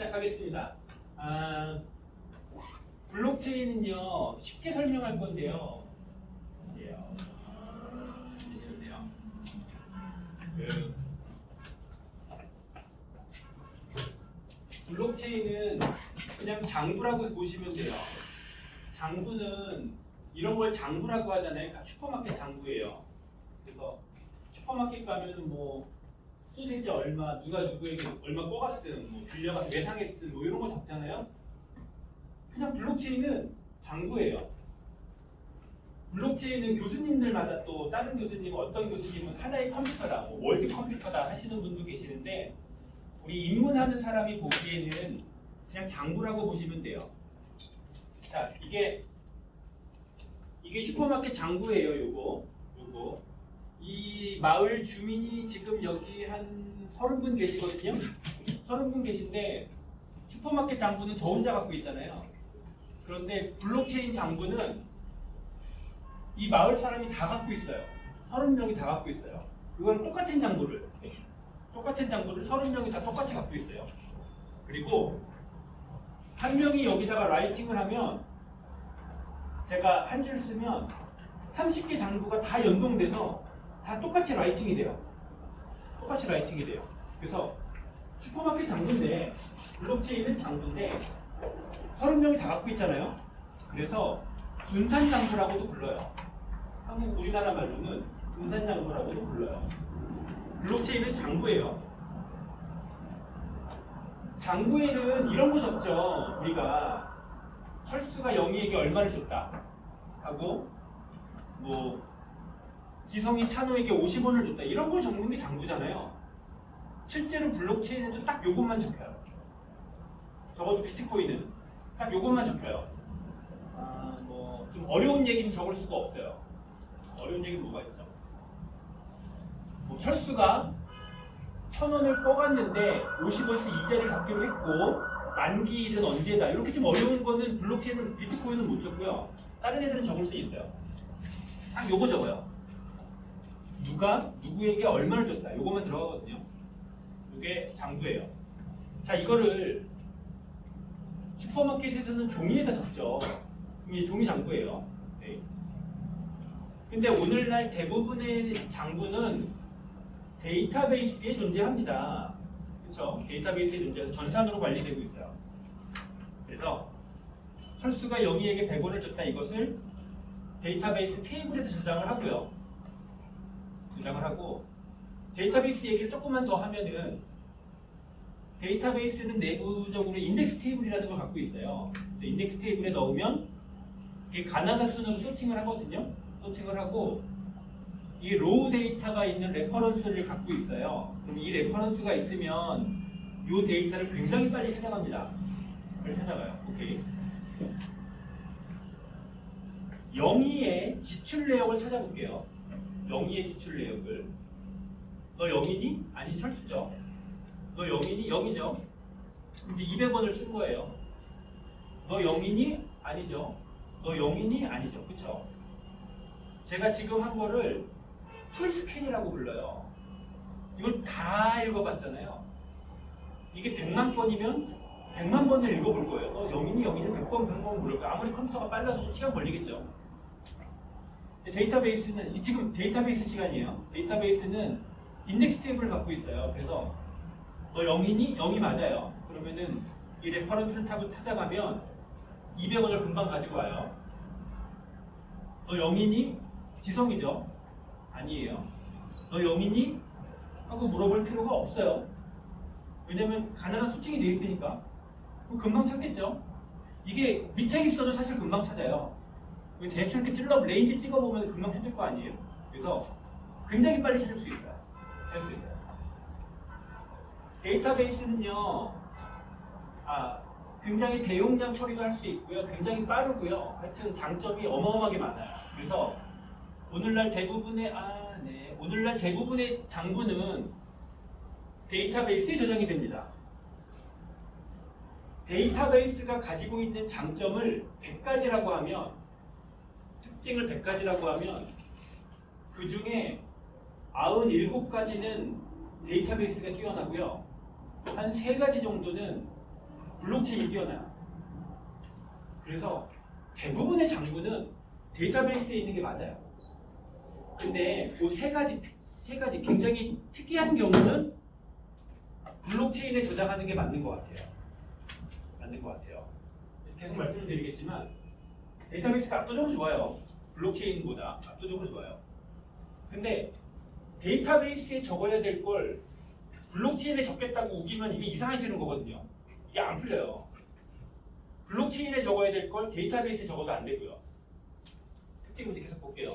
시작하겠습니다. 아, 블록체인은요 쉽게 설명할 건데요. 그 블록체인은 그냥 장부라고 보시면 돼요. 장부는 이런 걸 장부라고 하잖아요. 슈퍼마켓 장부예요. 그래서 슈퍼마켓 가면은 뭐 소세지 얼마, 누가 누구에게 얼마 꿔갔음, 뭐 빌려가 외상했음, 뭐 이런 거 적잖아요. 그냥 블록체인은 장부예요. 블록체인은 교수님들마다 또 다른 교수님, 어떤 교수님은 하나의 컴퓨터다, 뭐 world computer다 하시는 분도 계시는데 우리 입문하는 사람이 보기에는 그냥 장부라고 보시면 돼요. 자, 이게 이게 슈퍼마켓 장부예요, 요거. 요거. 이 마을 주민이 지금 여기 한 서른 분 계시거든요. 서른 분 계신데 슈퍼마켓 장부는 저 혼자 갖고 있잖아요. 그런데 블록체인 장부는 이 마을 사람이 다 갖고 있어요. 서른 명이 다 갖고 있어요. 이건 똑같은 장부를 똑같은 장부를 서른 명이 다 똑같이 갖고 있어요. 그리고 한 명이 여기다가 writing을 하면 제가 한 줄 쓰면 30개 장부가 다 연동돼서 다 똑같이 라이팅이 돼요. 똑같이 라이팅이 돼요. 그래서 슈퍼마켓 장부인데 블록체인은 장부인데 30명이 다 갖고 있잖아요. 그래서 분산 장부라고도 불러요. 한국 우리나라 말로는 분산 장부라고도 불러요. 블록체인은 장부예요. 장부에는 이런 거 적죠. 우리가 철수가 영희에게 얼마를 줬다 하고 뭐 지성이 찬호에게 50원을 줬다 이런 걸 적는 게 장부잖아요. 실제로 블록체인에도 딱 요것만 적혀요. 적어도 비트코인은 딱 요것만 적혀요. 아, 뭐 좀 어려운 얘기는 적을 수가 없어요. 어려운 얘기는 뭐가 있죠? 뭐 철수가 천 원을 꺼갔는데 50원씩 이자를 갚기로 했고 만기일은 언제다 이렇게 좀 어려운 거는 블록체인은 비트코인은 못 적고요. 다른 애들은 적을 수 있어요. 딱 요거 적어요. 누가 누구에게 얼마를 줬다. 요거만 들어가거든요. 이게 장부예요. 자 이거를 슈퍼마켓에서는 종이에다 적죠. 이게 종이 장부예요. 네. 근데 오늘날 대부분의 장부는 데이터베이스에 존재합니다. 그렇죠? 데이터베이스에 존재해서 전산으로 관리되고 있어요. 그래서 철수가 영희에게 100원을 줬다 이것을 데이터베이스 테이블에다 저장을 하고요. 저장을 하고 데이터베이스 얘기를 조금만 더 하면은 데이터베이스는 내부적으로 인덱스 테이블이라는 걸 갖고 있어요. 인덱스 테이블에 넣으면 이게 가나다 순으로 sorting을 하거든요. sorting을 하고 이 raw data가 있는 reference를 갖고 있어요. 그럼 이 reference가 있으면 이 데이터를 굉장히 빨리 찾아갑니다. 빨리 찾아가요. 오케이. 영희의 지출 내역을 찾아볼게요. 영희의 지출 내역을. 너 영희니? 아니 철수죠. 너 영희니? 영희죠. 이제 200원을 쓴 거예요. 너 영희니? 아니죠. 너 영희니? 아니죠. 그쵸? 제가 지금 한 거를 풀스캔이라고 불러요. 이걸 다 읽어봤잖아요. 이게 100만 번이면 100만 번을 읽어볼 거예요. 너 영인이 영인을 100번 100번 물을 거예요. 아무리 컴퓨터가 빨라도 시간 걸리겠죠. 데이터베이스는 지금 데이터베이스 시간이에요. 데이터베이스는 인덱스 테이블을 갖고 있어요. 그래서 너 영인이 영이 맞아요. 그러면은 이 레퍼런스를 타고 찾아가면 200원을 금방 가지고 와요. 너 영인이 지성이죠? 아니에요. 너 영이니? 하고 물어볼 필요가 없어요. 왜냐면 가난한 수팅이 돼 있으니까. 금방 찾겠죠? 이게 밑에 있어도 사실 금방 찾아요. 대충 이렇게 찔러, 레인지 찍어보면 금방 찾을 거 아니에요? 그래서 굉장히 빨리 찾을 수 있어요. 찾을 수 있어요. 데이터베이스는요, 아, 굉장히 대용량 처리도 할 수 있고요. 굉장히 빠르고요. 하여튼 장점이 어마어마하게 많아요. 그래서 오늘날 대부분의 아, 네. 오늘날 대부분의 장부는 데이터베이스에 저장이 됩니다. 데이터베이스가 가지고 있는 장점을 100가지라고 하면 특징을 100가지라고 하면 그 중에 97가지는 데이터베이스가 뛰어나고요. 한 3가지 정도는 블록체인이 뛰어나요. 그래서 대부분의 장부는 데이터베이스에 있는 게 맞아요. 근데 그 세 가지 특- 세 가지 굉장히 특이한 경우는 블록체인에 저장하는 게 맞는 것 같아요. 맞는 것 같아요. 계속 말씀을 드리겠지만 데이터베이스가 압도적으로 좋아요. 블록체인보다 압도적으로 좋아요. 근데 데이터베이스에 적어야 될 걸 블록체인에 적겠다고 우기면 이게 이상해지는 거거든요. 이게 안 풀려요. 블록체인에 적어야 될 걸 데이터베이스에 적어도 안 되고요. 특징 문제 계속 볼게요.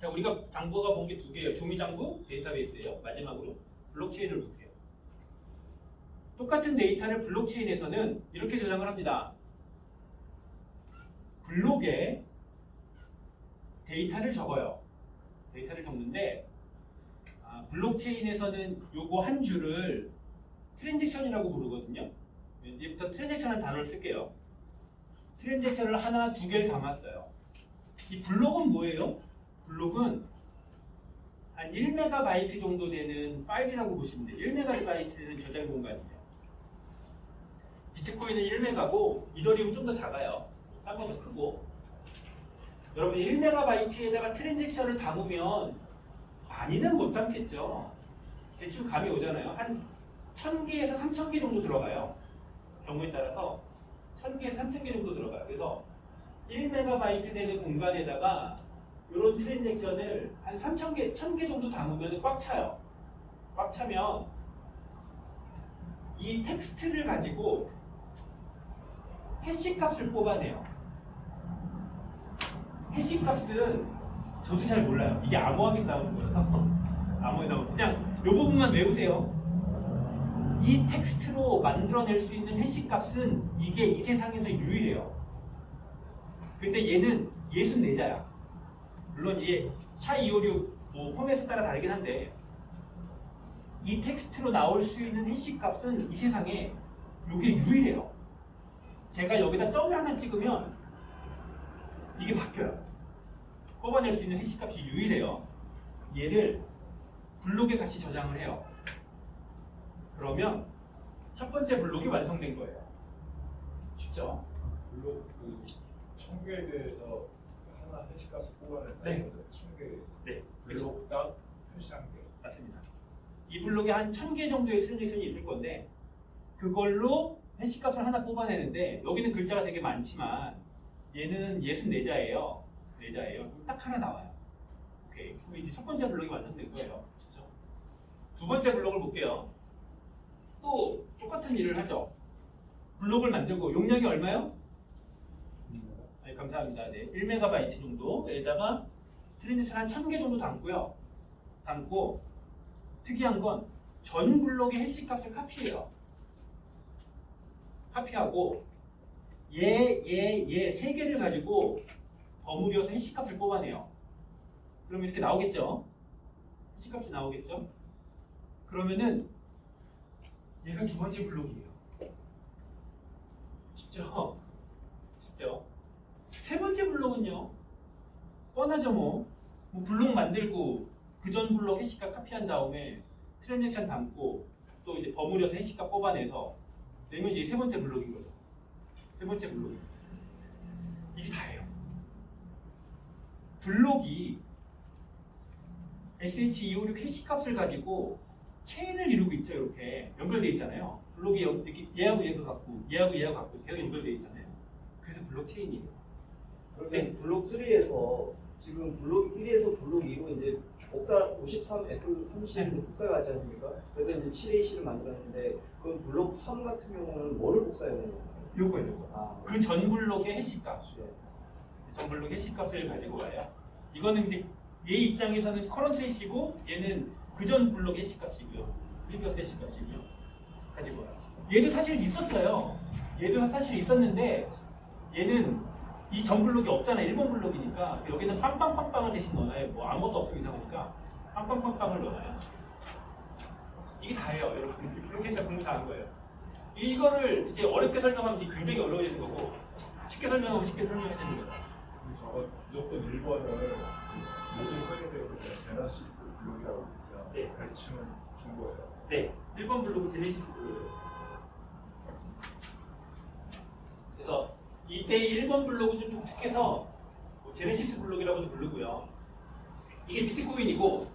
자, 우리가 장부가 본 게 두 개예요. 종이 장부, 데이터베이스예요. 마지막으로 블록체인을 볼게요. 똑같은 데이터를 블록체인에서는 이렇게 저장을 합니다. 블록에 데이터를 적어요. 데이터를 적는데 아, 블록체인에서는 요거 한 줄을 transaction이라고 부르거든요. 이제부터 transaction이라는 단어를 쓸게요. transaction을 하나, 두 개를 담았어요. 이 블록은 뭐예요? 블록은 한 1메가바이트 정도 되는 파일이라고 보시면 돼요. 1메가바이트는 저장 공간이에요. 비트코인은 1메가고 이더리움 좀 더 작아요. 딴건더 크고. 여러분 1메가바이트에다가 트랜잭션을 담으면 많이는 못 담겠죠. 대충 감이 오잖아요. 한 1000개에서 3000개 정도 들어가요. 경우에 따라서 1000개에서 3000개 정도 들어가요. 그래서 1메가바이트 되는 공간에다가 이런 transaction을 한 3000개, 1000개 정도 담으면 꽉 차요. 꽉 차면 이 텍스트를 가지고 hash 값을 뽑아내요. hash 값은 저도 잘 몰라요. 이게 암호학에서 나오는 거라서 암호에 나오는 그냥 이 부분만 외우세요. 이 텍스트로 만들어낼 수 있는 hash 값은 이게 이 세상에서 유일해요. 근데 얘는 64자야. 물론 이게 샤256 뭐 포맷에 따라 다르긴 한데 이 텍스트로 나올 수 있는 해시 값은 이 세상에 이게 유일해요. 제가 여기다 점을 하나 찍으면 이게 바뀌어요. 뽑아낼 수 있는 해시 값이 유일해요. 얘를 블록에 같이 저장을 해요. 그러면 첫 번째 블록이 완성된 거예요. 쉽죠? 블록 그 청구에 대해서 하나 해시값을 뽑아낸다. 네. 청구에 네, 그렇죠. 블록당 표시한 게. 맞습니다. 이 블록에 한 1000개 정도의 트랜잭션이 있을 건데 그걸로 해시값을 하나 뽑아내는데 여기는 글자가 되게 많지만 얘는 64자예요. 4자예요. 딱 하나 나와요. 오케이. 그럼 이제 첫 번째 블록이 완성된 거예요. 그렇죠? 두 번째 블록을 볼게요. 또 똑같은 일을 하죠. 블록을 만들고 용량이 얼마요? 네, 감사합니다. 네, 1메가바이트 정도에다가 transaction 한 1000개 정도 담고요. 담고 특이한 건 전 블록의 hash 값을 카피해요. 카피하고 얘, 얘, 얘 세 개를 가지고 버무려서 hash 값을 뽑아내요. 그럼 이렇게 나오겠죠? 해시 값이 나오겠죠? 그러면은 얘가 두 번째 블록이에요. 쉽죠? 쉽죠? 세 번째 블록은요. 뻔하죠 뭐. 뭐 블록 만들고 그 전 블록 해시값 카피한 다음에 트랜잭션 담고 또 이제 버무려서 해시값 뽑아내서 내면 이제 세 번째 블록인 거죠. 세 번째 블록. 이게 다예요. 블록이 SH256 해시값을 가지고 체인을 이루고 있죠. 이렇게 연결돼 있잖아요. 블록이 여- 이렇게 얘하고 얘가 같고 얘하고 얘하고 같고 계속 연결돼 있잖아요. 그래서 블록 체인이에요. 그러면 네. 블록 3에서 지금 블록 1에서 블록 2로 이제 복사 53 F 30 네. 복사가 있지 않습니까? 그래서 이제 7AC를 만들었는데 그럼 블록 3 같은 경우는 뭐를 복사해야 되는 건가요? 요거예요. 요거. 아, 그 전 블록의 해시값. 네. 전 블록의 hash 값을 가지고 와요. 이거는 이제 얘 입장에서는 current hash고 얘는 그전 블록의 hash 값이고요. previous hash 값이고요. 가지고 와요. 얘도 사실 있었어요. 얘도 사실 있었는데 얘는 이 전 블록이 없잖아요. 1번 블록이니까 여기는 빵빵빵빵을 대신 넣어놔요. 뭐 아무것도 없으면 이상하니까 빵빵빵빵을 넣어놔요. 이게 다예요, 여러분. 그렇게 일단 공부 다한 거예요. 이거를 이제 어렵게 설명하면 굉장히 어려워지는 거고 쉽게 설명하면 쉽게 설명해야 되는 거죠. 저거 무조건 1번을 모든 대해서 그냥 genesis block이라고 그냥 네. 가르치면 준 거예요. 네, 1번 블록은 genesis block이에요. 이때 1번 블록은 좀 독특해서 뭐 genesis block이라고도 부르고요. 이게 비트코인이고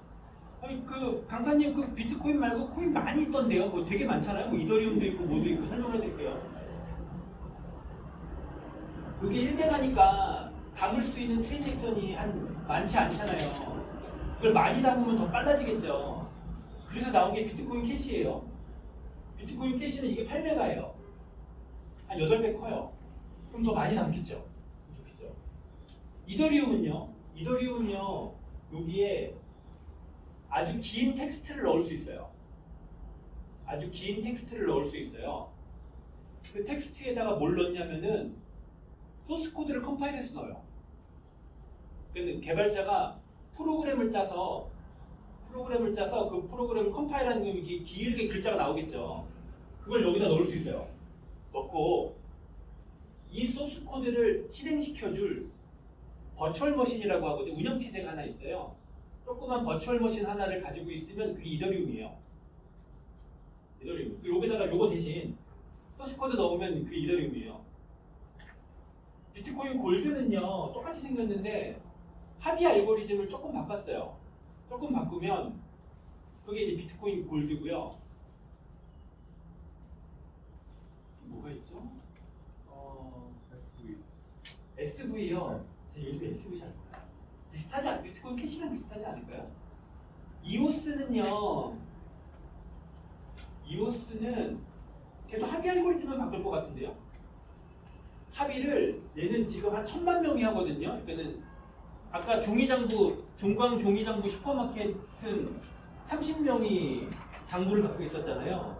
아니 그 강사님 그 비트코인 말고 코인 많이 있던데요. 뭐 되게 많잖아요. 뭐 이더리움도 있고 뭐도 있고 설명해 드릴게요. 여기 1메가니까 담을 수 있는 transaction이 한 많지 않잖아요. 이걸 많이 담으면 더 빨라지겠죠. 그래서 나온 게 비트코인 캐시예요. 비트코인 캐시는 이게 8메가예요. 한 8배 커요. 그럼 더 많이 담겠죠. 좋겠죠. 이더리움은요. 이더리움은요. 여기에 아주 긴 텍스트를 넣을 수 있어요. 아주 긴 텍스트를 넣을 수 있어요. 그 텍스트에다가 뭘 넣냐면은 소스 코드를 컴파일해서 넣어요. 그러니까 개발자가 프로그램을 짜서 프로그램을 짜서 그 프로그램을 컴파일하는 게 길게 글자가 나오겠죠. 그걸 여기다 넣을 수 있어요. 넣고 이 소스 코드를 실행시켜줄 virtual machine이라고 하거든요. 운영체제가 하나 있어요. 조그만 virtual machine 하나를 가지고 있으면 그게 이더리움이에요. 이더리움. 여기다가 요거 대신 소스 코드 넣으면 그 이더리움이에요. 비트코인 골드는요 똑같이 생겼는데 합의 알고리즘을 조금 바꿨어요. 조금 바꾸면 그게 이제 비트코인 골드고요. 뭐가 있죠? 어, SV. SV요. 제가 요즘에 SV 잘 몰라요. 비슷하지 않, 비트코인 캐시랑 비슷하지 않을까요? 이오스는요. 이오스는 계속 합의 알고리즘만 바꿀 것 같은데요. 합의를 얘는 지금 한 천만 명이 하거든요. 그러니까는 아까 종이장부 종광 종이장부 슈퍼마켓은 30명이 장부를 갖고 있었잖아요.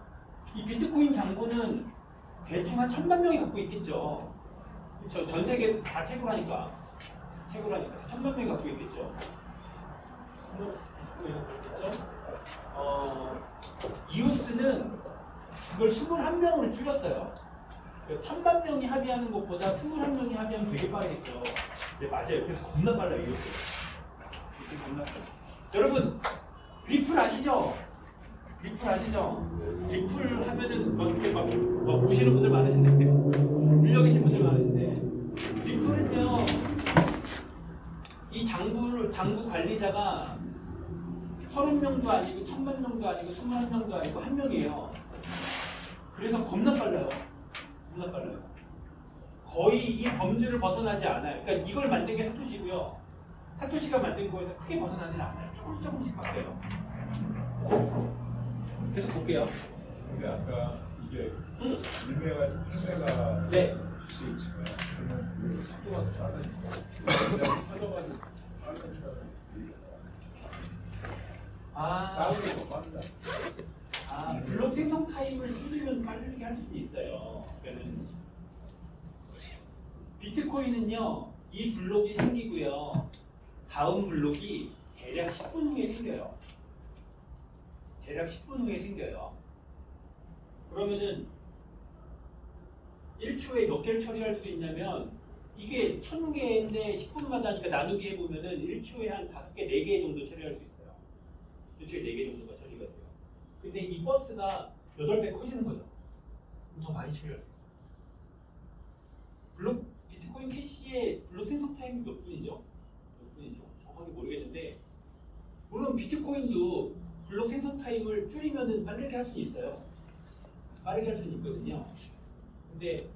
이 비트코인 장부는 대충 한 천만 명이 갖고 있겠죠. 그렇죠. 전 세계 다 채굴 하니까 채굴 하니까 천만 명이 갖고 있겠죠. 뭐, 있겠죠. 어, 이오스는 그걸 21명으로 줄였어요. 그러니까 천만 명이 합의하는 것보다 21명이 합의하면 되게 빠르겠죠. 네, 맞아요. 그래서 겁나 빨라요, 이오스. 이렇게 겁나 빨라요. 여러분, 리플 아시죠? 리플 아시죠? 리플 하면은 막 이렇게 막, 막 보시는 분들 많으신데, 밀려 계신 분들 많으신데, 리플은요, 이 장부, 장부 관리자가 30명도 아니고, 1000만 명도 아니고, 21명도 아니고, 한 명이에요. 그래서 겁나 빨라요. 겁나 빨라요. 거의 이 범주를 벗어나지 않아요. 그러니까 이걸 만든 게 사토시고요. 사토시가 만든 거에서 크게 벗어나지 않아요. 조금씩 조금씩 바뀌어요. 계속 볼게요. 근데 아까 이게 음. 1메가 1메가 네. 씩 치면 그러면 그 속도가 빠르니까 그냥 사정하는 빠른 아, 작은 게 더 빠르다. 아, 블록 생성 타임을 줄이면 빠르게 할 수도 있어요. 그러니까는 비트코인은요, 이 블록이 생기고요. 다음 블록이 대략 10분 후에 생겨요. 대략 10분 후에 생겨요. 그러면은 1초에 몇 개를 처리할 수 있냐면 이게 1000개인데 10분마다 하니까 나누기 해보면은 1초에 한 5개, 4개 정도 처리할 수 있어요. 1초에 4개 정도가 처리가 돼요. 근데 이 버스가 8배 커지는 거죠. 더 많이 처리할 수 있어요. 블록 비트코인 캐시의 블록 생성 타임이 몇 분이죠? 몇 분이죠? 정확하게 모르겠는데 물론 비트코인도 블록 생성 타임을 줄이면은 빠르게 할 수 있어요. 빠르게 할 수는 있거든요. 근데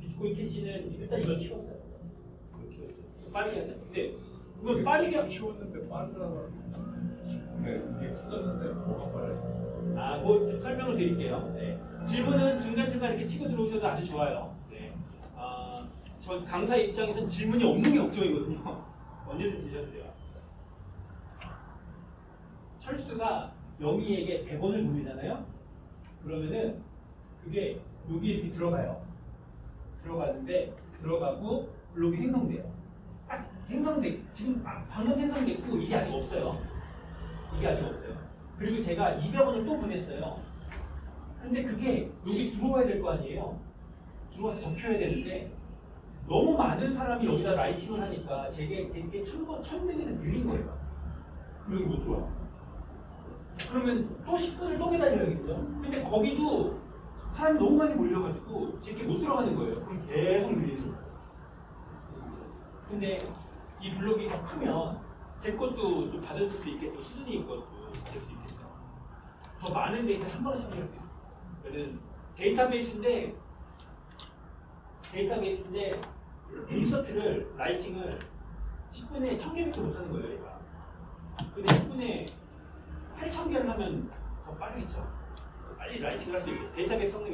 비트코인 캐시는 일단 이걸 키웠어요. 이걸 키웠어요. 빠르게 하자. 근데 그건 빠르게 하- 키웠는데 빠르다. 근데 그게 커졌는데 뭐가 빨라져? 아, 뭐 좀 설명을 드릴게요. 네. 질문은 중간중간 이렇게 치고 들어오셔도 아주 좋아요. 네. 아, 저 강사 입장에선 질문이 없는 게 걱정이거든요. 언제든지 주셔도 돼요. 철수가 영희에게 100원을 보내잖아요. 그러면은 그게 여기 이렇게 들어가요. 들어가는데 들어가고 블록이 생성돼요. 딱 생성돼 지금 아, 방금 생성됐고 이게 아직 없어요. 이게 아직 없어요. 그리고 제가 200원을 또 보냈어요. 근데 그게 여기 들어와야 될 거 아니에요. 들어와서 적혀야 되는데 너무 많은 사람이 여기다 라이팅을 하니까 제게 제게 천번 천등에서 밀린 거예요. 여기 못 들어와. 그러면 또 10분을 또 기다려야겠죠. 근데 거기도 사람이 너무 많이 몰려가지고 제게 못 들어가는 거예요. 그럼 계속 밀리는 거예요. 근데 이 블록이 더 크면 제 것도 좀 받아줄 수 있겠고 수준이 것도 받을 수 있겠죠. 더 많은 데이터 한 번에 처리할 수 있어요. 그는 데이터베이스인데 데이터베이스인데 insert를 writing을 10분에 1000개밖에 못하는 거예요, 얘가. 근데 10분에 8000개를 하면 더 빠르겠죠. 빨리 라이팅을 할 수 있겠죠. 데이터베이스 성능이